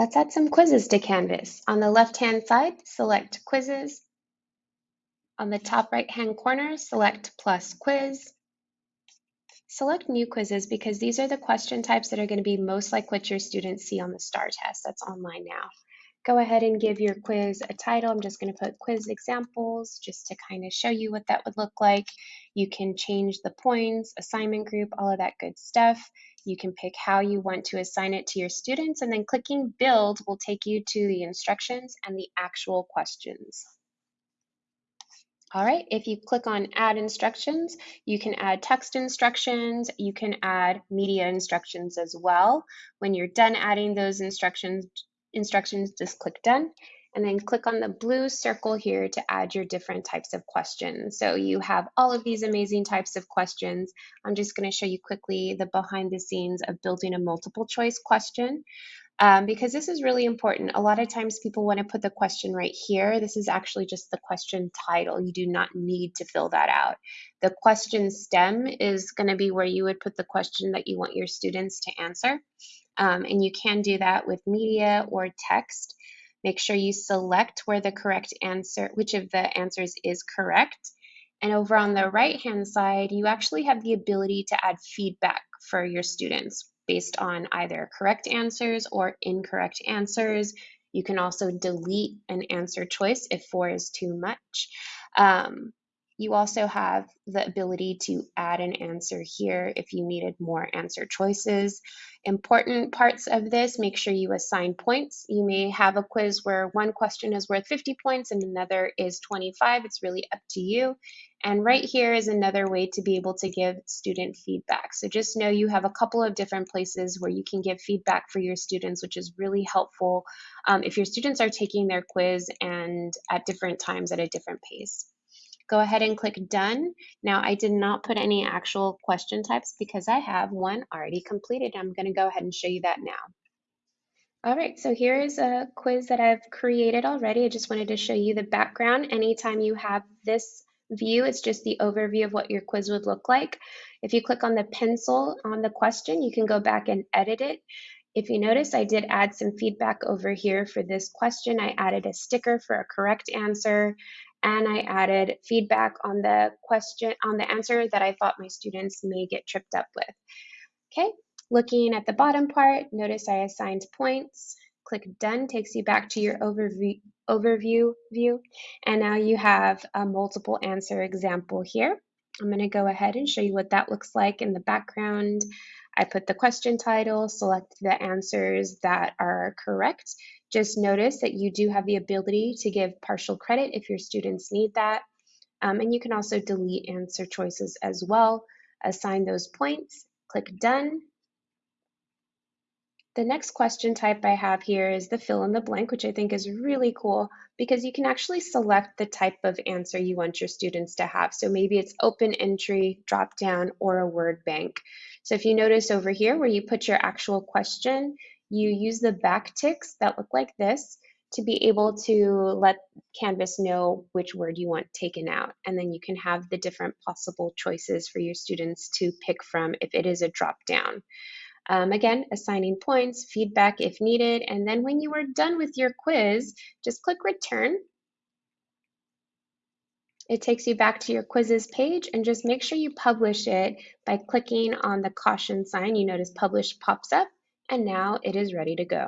Let's add some quizzes to Canvas. On the left-hand side, select Quizzes. On the top right-hand corner, select Plus Quiz. Select New Quizzes because these are the question types that are going to be most like what your students see on the STAR test that's online now. Go ahead and give your quiz a title. I'm just going to put quiz examples just to kind of show you what that would look like. You can change the points, assignment group, all of that good stuff. You can pick how you want to assign it to your students and then clicking build will take you to the instructions and the actual questions. All right, if you click on add instructions, you can add text instructions, you can add media instructions as well. When you're done adding those instructions, instructions, just click done and then click on the blue circle here to add your different types of questions. So you have all of these amazing types of questions. I'm just going to show you quickly the behind the scenes of building a multiple choice question. Um, because this is really important. A lot of times people want to put the question right here. This is actually just the question title. You do not need to fill that out. The question stem is going to be where you would put the question that you want your students to answer. Um, and you can do that with media or text. Make sure you select where the correct answer, which of the answers is correct. And over on the right hand side, you actually have the ability to add feedback for your students based on either correct answers or incorrect answers. You can also delete an answer choice if four is too much. Um, you also have the ability to add an answer here if you needed more answer choices. Important parts of this, make sure you assign points. You may have a quiz where one question is worth 50 points and another is 25. It's really up to you. And right here is another way to be able to give student feedback. So just know you have a couple of different places where you can give feedback for your students, which is really helpful um, if your students are taking their quiz and at different times at a different pace. Go ahead and click done. Now I did not put any actual question types because I have one already completed. I'm gonna go ahead and show you that now. All right, so here is a quiz that I've created already. I just wanted to show you the background. Anytime you have this view, it's just the overview of what your quiz would look like. If you click on the pencil on the question, you can go back and edit it. If you notice, I did add some feedback over here for this question. I added a sticker for a correct answer and I added feedback on the question, on the answer that I thought my students may get tripped up with. Okay, looking at the bottom part, notice I assigned points. Click done takes you back to your overview, overview view. And now you have a multiple answer example here. I'm going to go ahead and show you what that looks like in the background. I put the question title, select the answers that are correct, just notice that you do have the ability to give partial credit if your students need that. Um, and you can also delete answer choices as well. Assign those points, click done. The next question type I have here is the fill in the blank, which I think is really cool because you can actually select the type of answer you want your students to have. So maybe it's open entry, drop down, or a word bank. So if you notice over here where you put your actual question, you use the back ticks that look like this to be able to let Canvas know which word you want taken out. And then you can have the different possible choices for your students to pick from if it is a drop down. Um, again, assigning points, feedback if needed, and then when you are done with your quiz, just click return. It takes you back to your quizzes page and just make sure you publish it by clicking on the caution sign. You notice publish pops up and now it is ready to go.